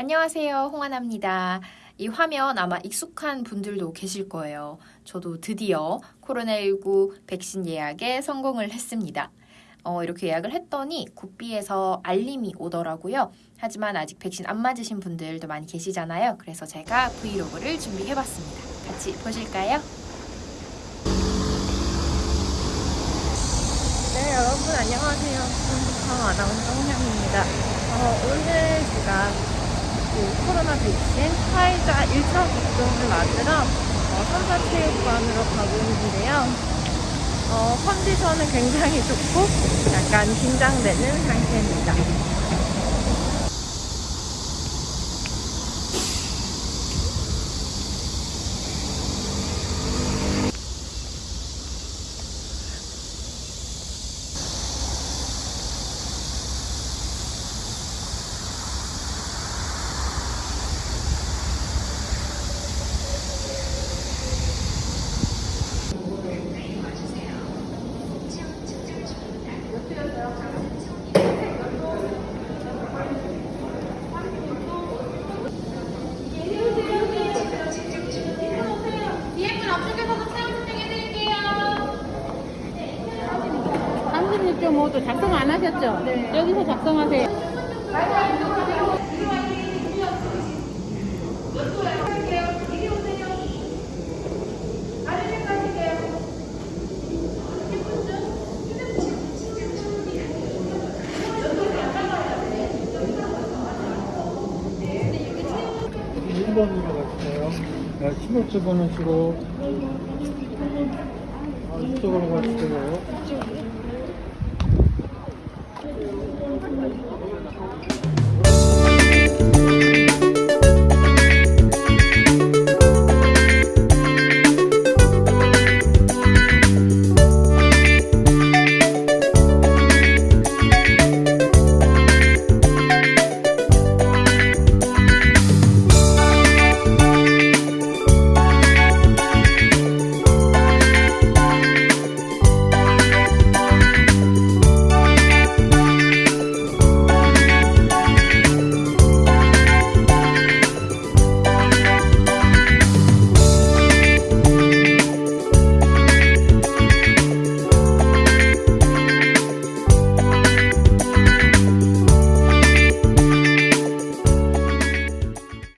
안녕하세요. 홍하나입니다. 이 화면 아마 익숙한 분들도 계실 거예요. 저도 드디어 코로나19 백신 예약에 성공을 했습니다. 어, 이렇게 예약을 했더니 구비에서 알림이 오더라고요. 하지만 아직 백신 안 맞으신 분들도 많이 계시잖아요. 그래서 제가 브이로그를 준비해봤습니다. 같이 보실까요? 네, 여러분 안녕하세요. 한국항 아나운서 홍현입니다. 어, 오늘 제가 그 코로나 백신 화이자 1차 접종을 맞으러 어, 삼사체육관으로 가고 있는데요. 어, 컨디션은 굉장히 좋고 약간 긴장되는 상태입니다. 뒤에 분 앞쪽에서도 체온 측정해드릴게요. 36.5도 작성 안 하셨죠? 여기서 작성하세요. 네, 15초 번호시고. 아, 이쪽으로 가주세요.